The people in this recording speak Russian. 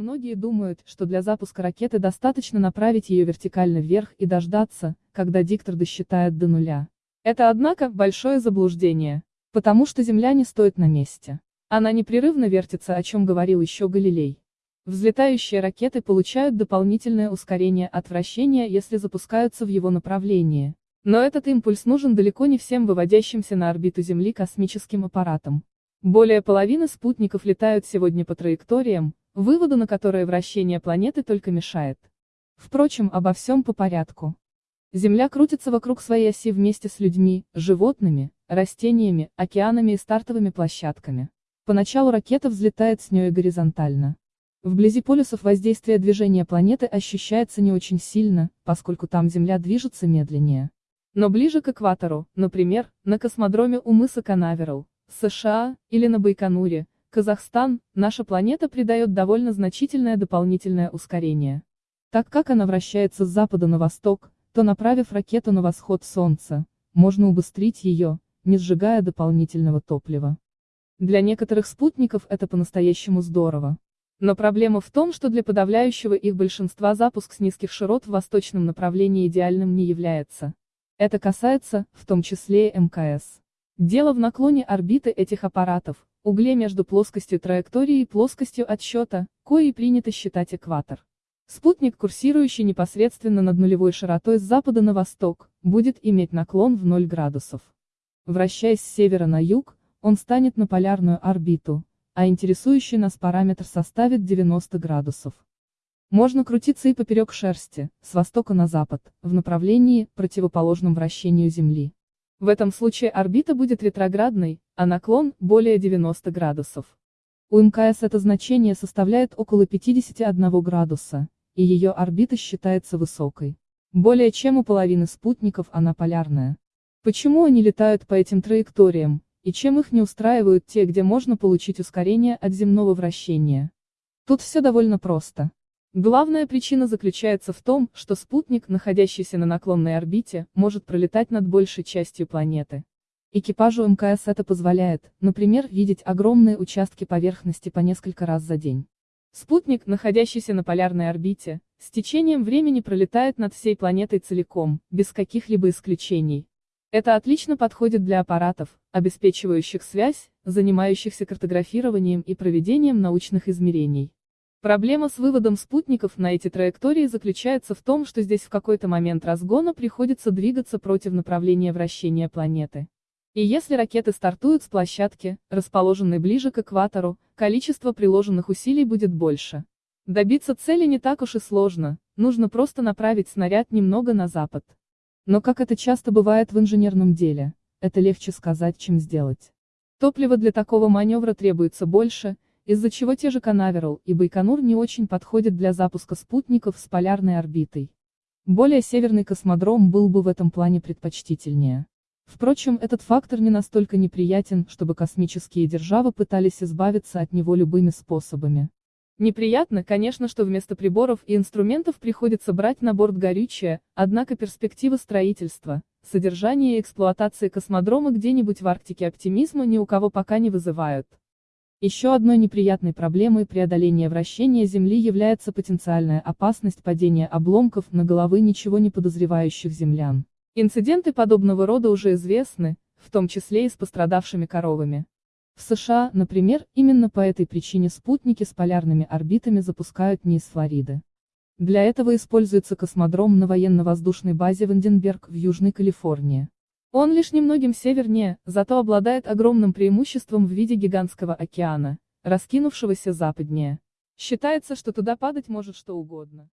Многие думают, что для запуска ракеты достаточно направить ее вертикально вверх и дождаться, когда диктор досчитает до нуля. Это, однако, большое заблуждение. Потому что Земля не стоит на месте. Она непрерывно вертится, о чем говорил еще Галилей. Взлетающие ракеты получают дополнительное ускорение от вращения, если запускаются в его направлении. Но этот импульс нужен далеко не всем выводящимся на орбиту Земли космическим аппаратам. Более половины спутников летают сегодня по траекториям, выводу на которые вращение планеты только мешает. Впрочем, обо всем по порядку. Земля крутится вокруг своей оси вместе с людьми, животными, растениями, океанами и стартовыми площадками. Поначалу ракета взлетает с ней горизонтально. Вблизи полюсов воздействие движения планеты ощущается не очень сильно, поскольку там Земля движется медленнее. Но ближе к экватору, например, на космодроме у мыса Канаверал, США, или на Байконуре, Казахстан, наша планета придает довольно значительное дополнительное ускорение. Так как она вращается с запада на восток, то направив ракету на восход Солнца, можно убыстрить ее, не сжигая дополнительного топлива. Для некоторых спутников это по-настоящему здорово. Но проблема в том, что для подавляющего их большинства запуск с низких широт в восточном направлении идеальным не является. Это касается, в том числе и МКС. Дело в наклоне орбиты этих аппаратов, угле между плоскостью траектории и плоскостью отсчета, кои принято считать экватор. Спутник, курсирующий непосредственно над нулевой широтой с запада на восток, будет иметь наклон в 0 градусов. Вращаясь с севера на юг, он станет на полярную орбиту, а интересующий нас параметр составит 90 градусов. Можно крутиться и поперек шерсти, с востока на запад, в направлении, противоположном вращению Земли. В этом случае орбита будет ретроградной, а наклон – более 90 градусов. У МКС это значение составляет около 51 градуса, и ее орбита считается высокой. Более чем у половины спутников она полярная. Почему они летают по этим траекториям, и чем их не устраивают те, где можно получить ускорение от земного вращения? Тут все довольно просто. Главная причина заключается в том, что спутник, находящийся на наклонной орбите, может пролетать над большей частью планеты. Экипажу МКС это позволяет, например, видеть огромные участки поверхности по несколько раз за день. Спутник, находящийся на полярной орбите, с течением времени пролетает над всей планетой целиком, без каких-либо исключений. Это отлично подходит для аппаратов, обеспечивающих связь, занимающихся картографированием и проведением научных измерений. Проблема с выводом спутников на эти траектории заключается в том, что здесь в какой-то момент разгона приходится двигаться против направления вращения планеты. И если ракеты стартуют с площадки, расположенной ближе к экватору, количество приложенных усилий будет больше. Добиться цели не так уж и сложно, нужно просто направить снаряд немного на запад. Но как это часто бывает в инженерном деле, это легче сказать, чем сделать. Топлива для такого маневра требуется больше, из-за чего те же Канаверал и Байконур не очень подходят для запуска спутников с полярной орбитой. Более северный космодром был бы в этом плане предпочтительнее. Впрочем, этот фактор не настолько неприятен, чтобы космические державы пытались избавиться от него любыми способами. Неприятно, конечно, что вместо приборов и инструментов приходится брать на борт горючее, однако перспективы строительства, содержания и эксплуатации космодрома где-нибудь в Арктике оптимизма ни у кого пока не вызывают. Еще одной неприятной проблемой преодоления вращения Земли является потенциальная опасность падения обломков на головы ничего не подозревающих землян. Инциденты подобного рода уже известны, в том числе и с пострадавшими коровами. В США, например, именно по этой причине спутники с полярными орбитами запускают не из Флориды. Для этого используется космодром на военно-воздушной базе Ванденберг в Южной Калифорнии. Он лишь немногим севернее, зато обладает огромным преимуществом в виде гигантского океана, раскинувшегося западнее. Считается, что туда падать может что угодно.